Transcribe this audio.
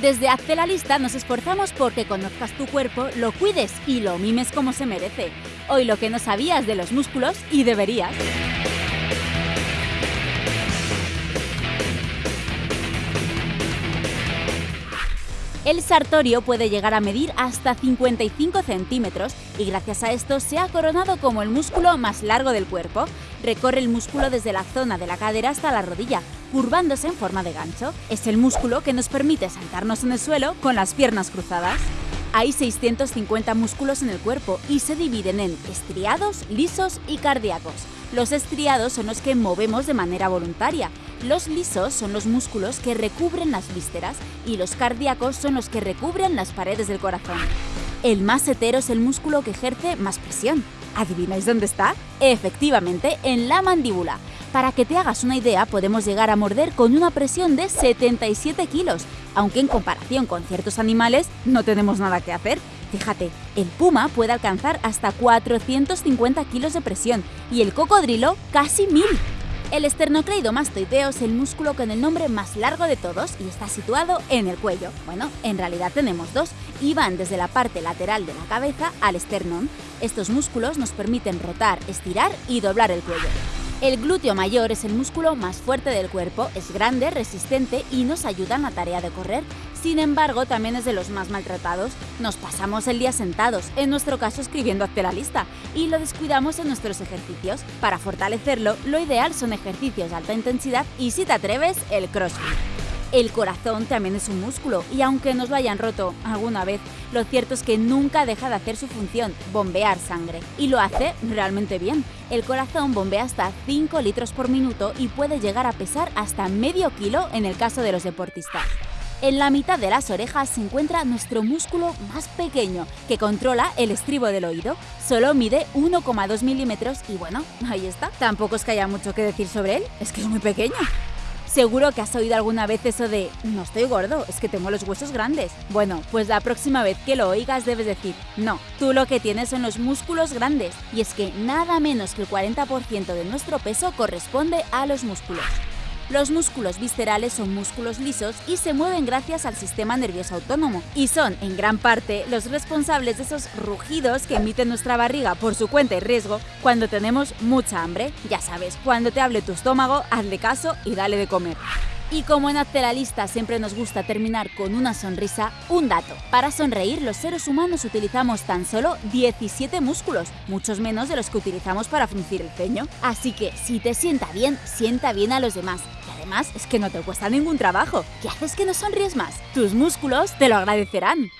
Desde Hazte la Lista nos esforzamos porque conozcas tu cuerpo, lo cuides y lo mimes como se merece. Hoy lo que no sabías de los músculos y deberías. El sartorio puede llegar a medir hasta 55 centímetros y gracias a esto se ha coronado como el músculo más largo del cuerpo. Recorre el músculo desde la zona de la cadera hasta la rodilla, curvándose en forma de gancho. Es el músculo que nos permite sentarnos en el suelo con las piernas cruzadas. Hay 650 músculos en el cuerpo y se dividen en estriados, lisos y cardíacos. Los estriados son los que movemos de manera voluntaria, los lisos son los músculos que recubren las vísceras y los cardíacos son los que recubren las paredes del corazón. El masetero es el músculo que ejerce más presión. ¿Adivináis dónde está? Efectivamente, en la mandíbula. Para que te hagas una idea, podemos llegar a morder con una presión de 77 kilos, aunque en comparación con ciertos animales no tenemos nada que hacer. Fíjate, el puma puede alcanzar hasta 450 kilos de presión y el cocodrilo casi 1000. El esternocleidomastoideo es el músculo con el nombre más largo de todos y está situado en el cuello. Bueno, en realidad tenemos dos y van desde la parte lateral de la cabeza al esternón. Estos músculos nos permiten rotar, estirar y doblar el cuello. El glúteo mayor es el músculo más fuerte del cuerpo, es grande, resistente y nos ayuda en la tarea de correr. Sin embargo, también es de los más maltratados. Nos pasamos el día sentados, en nuestro caso escribiendo hazte la lista, y lo descuidamos en nuestros ejercicios. Para fortalecerlo, lo ideal son ejercicios de alta intensidad y si te atreves, el crossfit. El corazón también es un músculo y aunque nos lo hayan roto alguna vez, lo cierto es que nunca deja de hacer su función, bombear sangre. Y lo hace realmente bien. El corazón bombea hasta 5 litros por minuto y puede llegar a pesar hasta medio kilo en el caso de los deportistas. En la mitad de las orejas se encuentra nuestro músculo más pequeño, que controla el estribo del oído. Solo mide 1,2 milímetros y bueno, ahí está. Tampoco es que haya mucho que decir sobre él, es que es muy pequeño. Seguro que has oído alguna vez eso de no estoy gordo, es que tengo los huesos grandes. Bueno, pues la próxima vez que lo oigas debes decir no, tú lo que tienes son los músculos grandes y es que nada menos que el 40% de nuestro peso corresponde a los músculos. Los músculos viscerales son músculos lisos y se mueven gracias al sistema nervioso autónomo y son, en gran parte, los responsables de esos rugidos que emite nuestra barriga por su cuenta y riesgo cuando tenemos mucha hambre. Ya sabes, cuando te hable tu estómago, hazle caso y dale de comer. Y como en Hazte la Lista siempre nos gusta terminar con una sonrisa, un dato. Para sonreír, los seres humanos utilizamos tan solo 17 músculos, muchos menos de los que utilizamos para fruncir el ceño. Así que, si te sienta bien, sienta bien a los demás. Y además, es que no te cuesta ningún trabajo. ¿Qué haces que no sonríes más? Tus músculos te lo agradecerán.